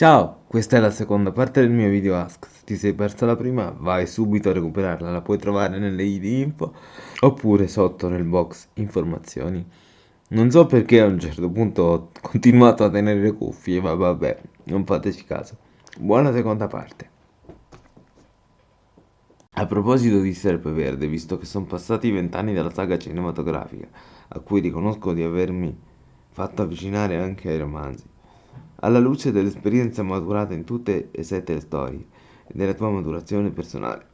Ciao, questa è la seconda parte del mio video Ask. Se ti sei persa la prima, vai subito a recuperarla, la puoi trovare nelle ID info oppure sotto nel box informazioni. Non so perché a un certo punto ho continuato a tenere le cuffie, ma vabbè, non fateci caso. Buona seconda parte. A proposito di Serpeverde, visto che sono passati vent'anni dalla saga cinematografica, a cui riconosco di avermi fatto avvicinare anche ai romanzi, alla luce dell'esperienza maturata in tutte e sette le storie e della tua maturazione personale.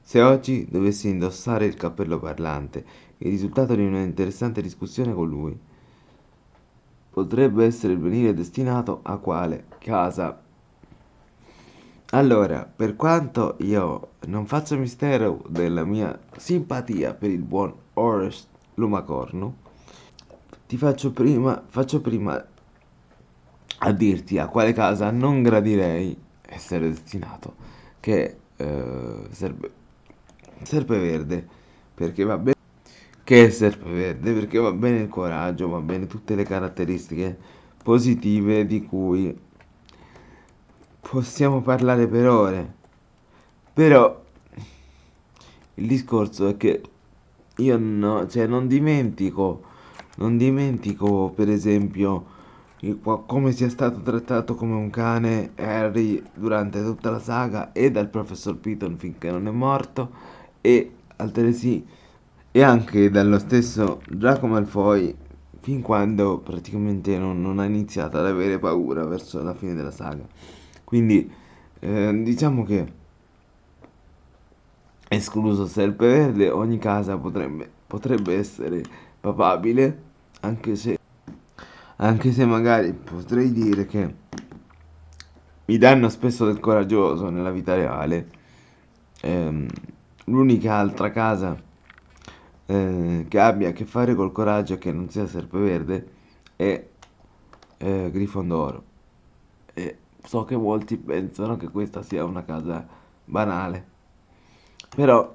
Se oggi dovessi indossare il cappello parlante, il risultato di una interessante discussione con lui potrebbe essere il venire destinato a quale casa allora, per quanto io non faccio mistero della mia simpatia per il buon Orest Lumacorno, ti faccio prima, faccio prima a dirti a quale casa non gradirei essere destinato, che eh, serpe, Serpeverde, perché va bene che è Serpeverde, perché va bene il coraggio, va bene tutte le caratteristiche positive di cui possiamo parlare per ore. Però il discorso è che io no, cioè non dimentico, non dimentico per esempio come sia stato trattato come un cane Harry durante tutta la saga e dal professor Piton finché non è morto e altresì e anche dallo stesso Draco Malfoy fin quando praticamente non, non ha iniziato ad avere paura verso la fine della saga. Quindi eh, diciamo che escluso Serpeverde ogni casa potrebbe, potrebbe essere papabile anche se, anche se magari potrei dire che mi danno spesso del coraggioso nella vita reale. Ehm, l'unica altra casa eh, che abbia a che fare col coraggio che non sia Serpeverde è eh, Grifondoro e so che molti pensano che questa sia una casa banale. Però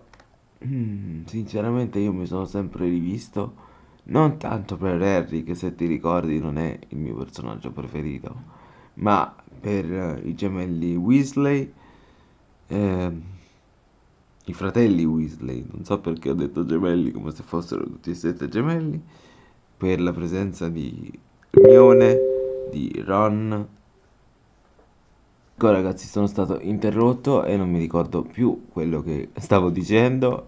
sinceramente io mi sono sempre rivisto non tanto per Harry che se ti ricordi non è il mio personaggio preferito ma per i gemelli Weasley eh, i fratelli Weasley. Non so perché ho detto gemelli come se fossero tutti e sette gemelli. Per la presenza di Hermione di Ron. Ecco ragazzi sono stato interrotto e non mi ricordo più quello che stavo dicendo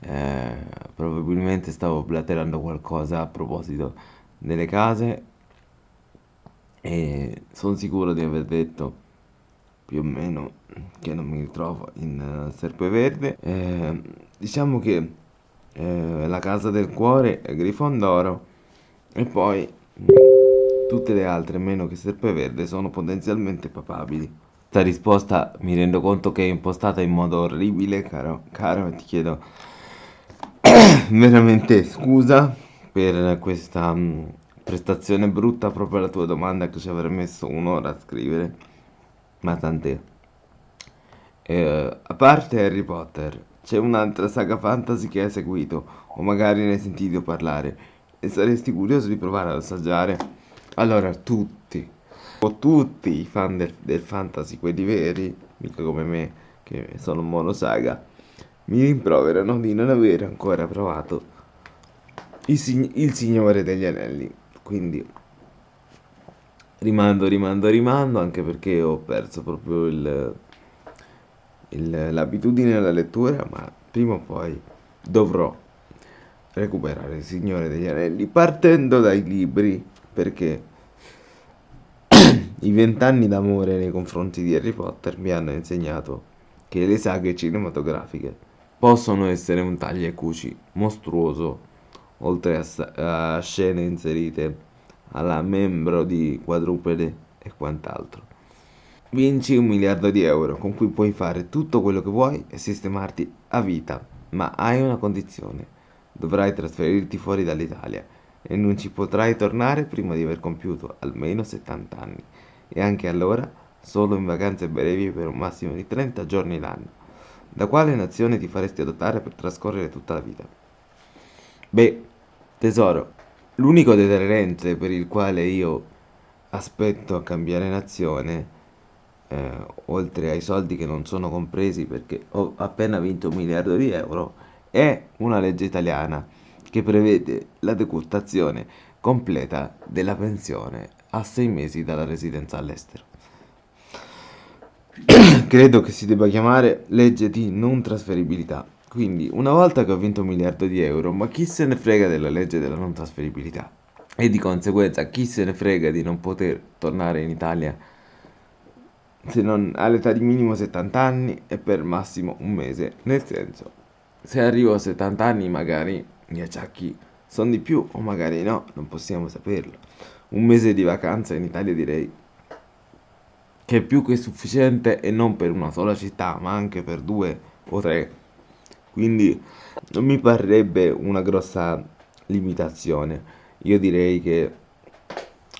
eh, Probabilmente stavo blaterando qualcosa a proposito delle case E sono sicuro di aver detto più o meno che non mi ritrovo in uh, Serpeverde eh, Diciamo che eh, la casa del cuore è Grifondoro E poi Tutte le altre, meno che Serpeverde, sono potenzialmente papabili. Questa risposta mi rendo conto che è impostata in modo orribile, caro, caro, ti chiedo veramente scusa per questa mm, prestazione brutta proprio alla tua domanda che ci avrei messo un'ora a scrivere, ma tant'è. Eh, a parte Harry Potter, c'è un'altra saga fantasy che hai seguito, o magari ne hai sentito parlare, e saresti curioso di provare ad assaggiare? Allora, tutti, o tutti i fan del, del fantasy, quelli veri, mica come me, che sono monosaga, mi rimproverano di non aver ancora provato il, il Signore degli Anelli. Quindi rimando, rimando, rimando, anche perché ho perso proprio il, il, l'abitudine alla lettura, ma prima o poi dovrò recuperare il Signore degli Anelli partendo dai libri perché i vent'anni d'amore nei confronti di Harry Potter mi hanno insegnato che le saghe cinematografiche possono essere un taglia e cuci mostruoso, oltre a, a scene inserite alla membro di quadrupede e quant'altro. Vinci un miliardo di euro con cui puoi fare tutto quello che vuoi e sistemarti a vita, ma hai una condizione. Dovrai trasferirti fuori dall'Italia e non ci potrai tornare prima di aver compiuto almeno 70 anni e anche allora solo in vacanze brevi per un massimo di 30 giorni l'anno. Da quale nazione ti faresti adottare per trascorrere tutta la vita? Beh, tesoro, l'unico deterrente per il quale io aspetto a cambiare nazione eh, oltre ai soldi che non sono compresi perché ho appena vinto un miliardo di euro, è una legge italiana che prevede la decurtazione completa della pensione a sei mesi dalla residenza all'estero. Credo che si debba chiamare legge di non trasferibilità. Quindi, una volta che ho vinto un miliardo di euro, ma chi se ne frega della legge della non trasferibilità? E di conseguenza, chi se ne frega di non poter tornare in Italia se non all'età di minimo 70 anni e per massimo un mese? Nel senso, se arrivo a 70 anni magari gli acciacchi sono di più o magari no, non possiamo saperlo. Un mese di vacanza in Italia direi che è più che sufficiente e non per una sola città, ma anche per due o tre. Quindi non mi parrebbe una grossa limitazione. Io direi che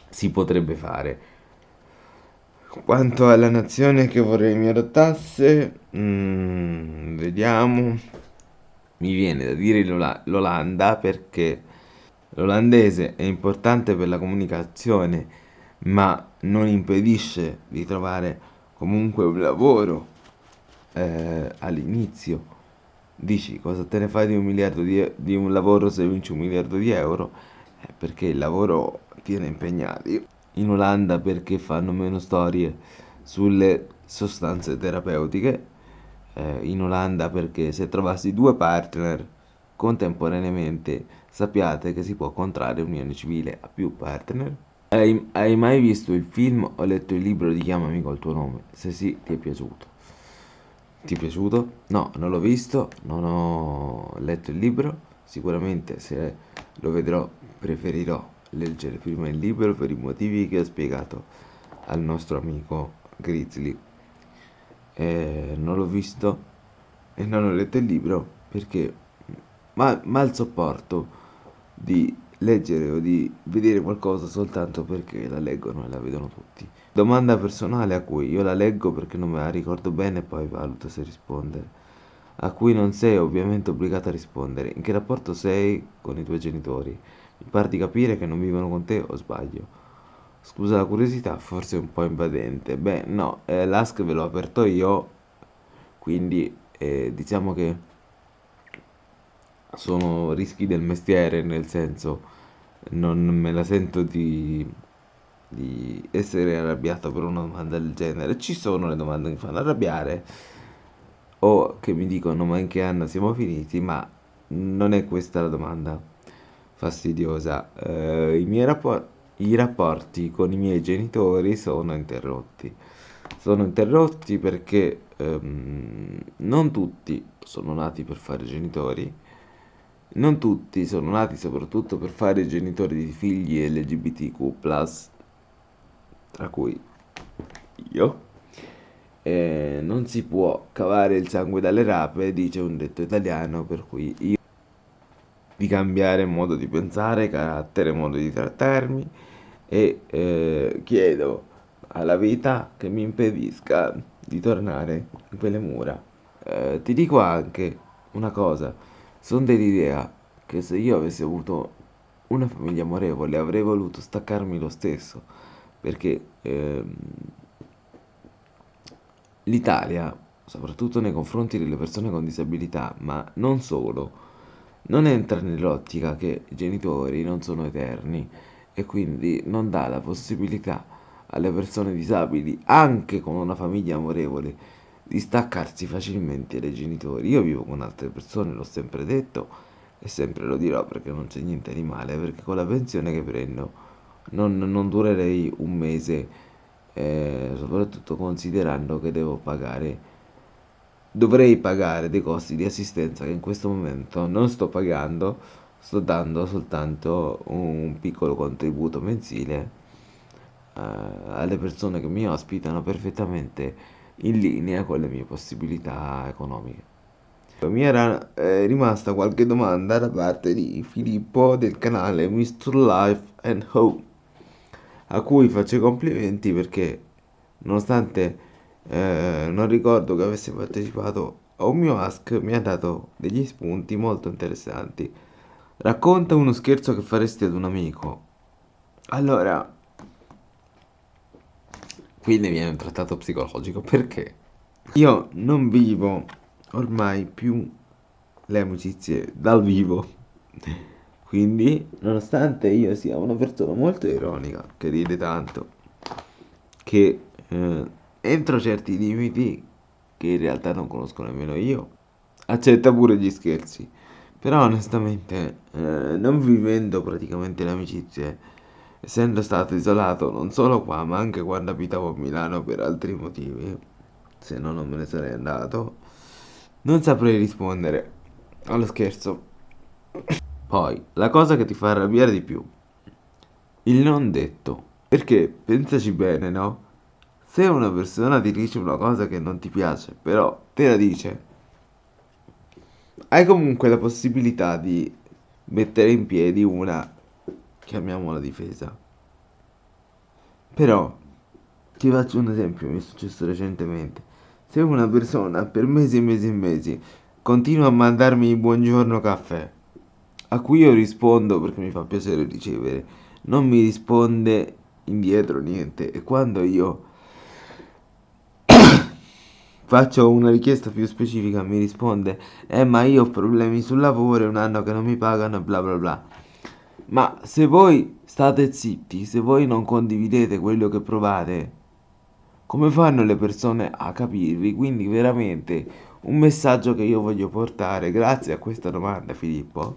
si potrebbe fare. Quanto alla nazione che vorrei mi adottasse, mm, vediamo. Mi viene da dire l'Olanda perché l'olandese è importante per la comunicazione, ma non impedisce di trovare comunque un lavoro eh, all'inizio. Dici cosa te ne fai di un miliardo di, di un lavoro se vinci un miliardo di euro? Eh, perché il lavoro tiene impegnati. In Olanda perché fanno meno storie sulle sostanze terapeutiche eh, in Olanda perché se trovassi due partner contemporaneamente sappiate che si può contrarre unione civile a più partner. Hai, hai mai visto il film o letto il libro di Chiamami col tuo nome? Se sì, ti è piaciuto. Ti è piaciuto? No, non l'ho visto, non ho letto il libro. Sicuramente se lo vedrò preferirò leggere prima il libro per i motivi che ho spiegato al nostro amico Grizzly eh, non l'ho visto e non ho letto il libro perché mal, mal sopporto di leggere o di vedere qualcosa soltanto perché la leggono e la vedono tutti. Domanda personale a cui io la leggo perché non me la ricordo bene e poi valuto se rispondere. A cui non sei ovviamente obbligato a rispondere. In che rapporto sei con i tuoi genitori? Mi pare di capire che non vivono con te o sbaglio? Scusa la curiosità, forse un po' invadente. Beh, no, eh, l'ask ve l'ho aperto io, quindi eh, diciamo che sono rischi del mestiere, nel senso non me la sento di, di essere arrabbiato per una domanda del genere. Ci sono le domande che mi fanno arrabbiare o che mi dicono ma in che anno siamo finiti, ma non è questa la domanda fastidiosa. Eh, I miei rapporti i rapporti con i miei genitori sono interrotti. Sono interrotti perché ehm, non tutti sono nati per fare genitori, non tutti sono nati soprattutto per fare genitori di figli LGBTQ, tra cui io. E non si può cavare il sangue dalle rape, dice un detto italiano, per cui io di cambiare modo di pensare, carattere, modo di trattarmi e eh, chiedo alla vita che mi impedisca di tornare in quelle mura. Eh, ti dico anche una cosa, sono dell'idea che se io avessi avuto una famiglia amorevole avrei voluto staccarmi lo stesso, perché ehm, l'Italia, soprattutto nei confronti delle persone con disabilità, ma non solo, non entra nell'ottica che i genitori non sono eterni e quindi non dà la possibilità alle persone disabili, anche con una famiglia amorevole, di staccarsi facilmente dai genitori. Io vivo con altre persone, l'ho sempre detto e sempre lo dirò perché non c'è niente di male, perché con la pensione che prendo non, non durerei un mese, eh, soprattutto considerando che devo pagare dovrei pagare dei costi di assistenza che in questo momento non sto pagando sto dando soltanto un piccolo contributo mensile eh, alle persone che mi ospitano perfettamente in linea con le mie possibilità economiche. Mi era eh, rimasta qualche domanda da parte di Filippo del canale Mr. Life and Home, a cui faccio i complimenti perché nonostante eh, non ricordo che avesse partecipato a un mio ask mi ha dato degli spunti molto interessanti Racconta uno scherzo che faresti ad un amico. Allora, qui ne viene un trattato psicologico perché io non vivo ormai più le amicizie dal vivo. Quindi, nonostante io sia una persona molto ironica, che ride tanto, che eh, entro certi limiti che in realtà non conosco nemmeno io, accetta pure gli scherzi. Però onestamente, eh, non vivendo praticamente le amicizie, essendo stato isolato non solo qua, ma anche quando abitavo a Milano per altri motivi, se no non me ne sarei andato, non saprei rispondere allo scherzo. Poi, la cosa che ti fa arrabbiare di più, il non detto. Perché, pensaci bene, no? Se una persona ti dice una cosa che non ti piace, però te la dice, hai comunque la possibilità di mettere in piedi una, chiamiamola difesa. Però, ti faccio un esempio, mi è successo recentemente. Se una persona per mesi e mesi e mesi continua a mandarmi buongiorno caffè, a cui io rispondo perché mi fa piacere ricevere, non mi risponde indietro niente e quando io faccio una richiesta più specifica mi risponde eh ma io ho problemi sul lavoro è un anno che non mi pagano bla bla bla ma se voi state zitti se voi non condividete quello che provate come fanno le persone a capirvi? Quindi veramente un messaggio che io voglio portare grazie a questa domanda Filippo.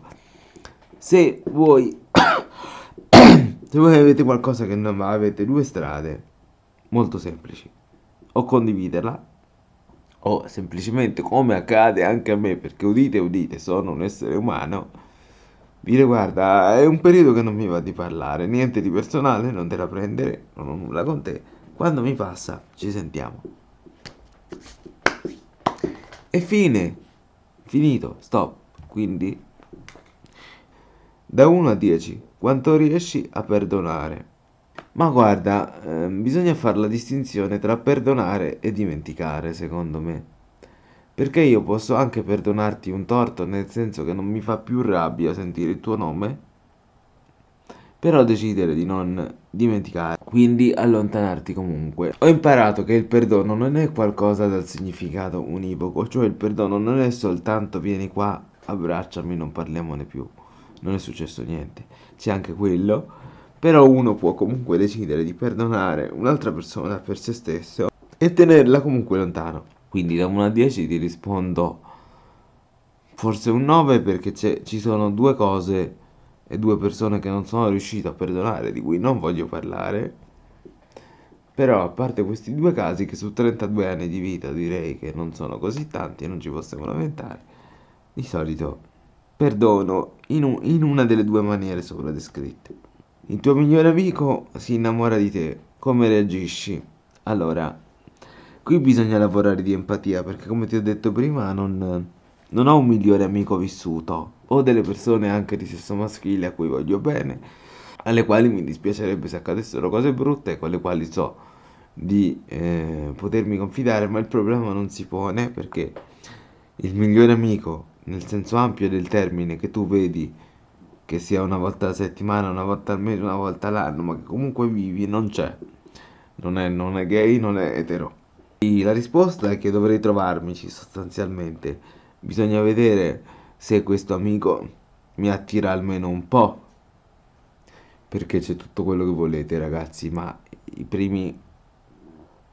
Se voi se voi avete qualcosa che non va avete due strade molto semplici. O condividerla o semplicemente come accade anche a me, perché udite udite, sono un essere umano, dire guarda, è un periodo che non mi va di parlare, niente di personale, non te la prendere, non ho nulla con te, quando mi passa ci sentiamo. E fine, finito, stop, quindi da 1 a 10, quanto riesci a perdonare? Ma guarda, ehm, bisogna fare la distinzione tra perdonare e dimenticare, secondo me. Perché io posso anche perdonarti un torto, nel senso che non mi fa più rabbia sentire il tuo nome, però decidere di non dimenticare, quindi allontanarti comunque. Ho imparato che il perdono non è qualcosa dal significato univoco, cioè il perdono non è soltanto vieni qua, abbracciami, non parliamone più. Non è successo niente. C'è anche quello però uno può comunque decidere di perdonare un'altra persona per se stesso e tenerla comunque lontano. Quindi da 1 a 10 ti rispondo forse un 9 perché ci sono due cose e due persone che non sono riuscito a perdonare, di cui non voglio parlare. Però a parte questi due casi che su 32 anni di vita direi che non sono così tanti e non ci possiamo lamentare, di solito perdono in, un, in una delle due maniere sopra descritte. Il tuo migliore amico si innamora di te, come reagisci? Allora, qui bisogna lavorare di empatia perché come ti ho detto prima non, non ho un migliore amico vissuto. Ho delle persone anche di sesso maschile a cui voglio bene, alle quali mi dispiacerebbe se accadessero cose brutte, con le quali so di eh, potermi confidare, ma il problema non si pone perché il migliore amico, nel senso ampio del termine, che tu vedi che sia una volta alla settimana, una volta al mese, una volta all'anno, ma che comunque vivi, non c'è. Non è, non è gay, non è etero. La risposta è che dovrei trovarmici sostanzialmente. Bisogna vedere se questo amico mi attira almeno un po'. Perché c'è tutto quello che volete, ragazzi, ma i primi,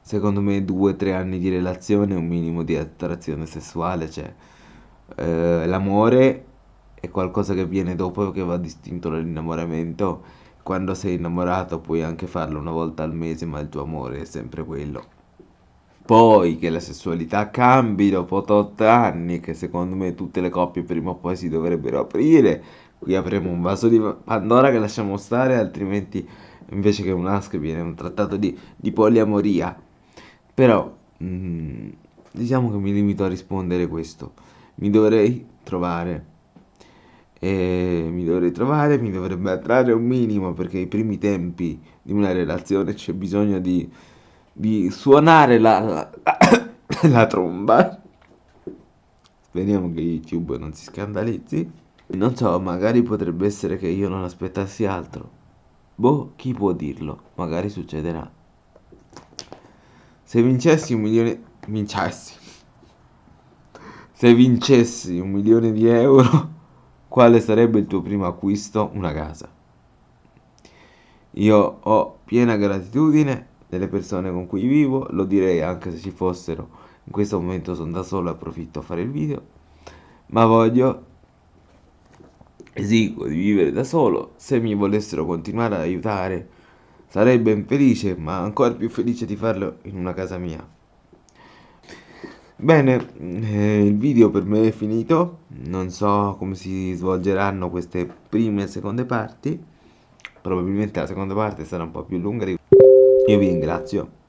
secondo me, due o tre anni di relazione, un minimo di attrazione sessuale c'è. Eh, l'amore è qualcosa che viene dopo che va distinto dall'innamoramento. Quando sei innamorato puoi anche farlo una volta al mese, ma il tuo amore è sempre quello. Poi che la sessualità cambi dopo 8 anni, che secondo me tutte le coppie prima o poi si dovrebbero aprire. Qui apriamo un vaso di Pandora che lasciamo stare, altrimenti invece che un ASC viene un trattato di, di poliamoria. Però mm, diciamo che mi limito a rispondere questo. Mi dovrei trovare e mi dovrei trovare, mi dovrebbe attrarre un minimo perché ai primi tempi di una relazione c'è bisogno di, di suonare la, la, la tromba. Speriamo che YouTube non si scandalizzi. Non so, magari potrebbe essere che io non aspettassi altro. Boh, chi può dirlo? Magari succederà. Se vincessi un milione... Vincessi. Se vincessi un milione di euro, quale sarebbe il tuo primo acquisto? Una casa. Io ho piena gratitudine delle persone con cui vivo, lo direi anche se ci fossero. In questo momento sono da solo e approfitto a fare il video. Ma voglio esiguo di vivere da solo. Se mi volessero continuare ad aiutare sarei ben felice, ma ancora più felice di farlo in una casa mia. Bene, eh, il video per me è finito, non so come si svolgeranno queste prime e seconde parti, probabilmente la seconda parte sarà un po' più lunga, io vi ringrazio.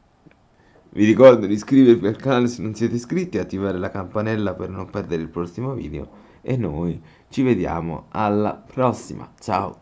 Vi ricordo di iscrivervi al canale se non siete iscritti e attivare la campanella per non perdere il prossimo video e noi ci vediamo alla prossima, ciao!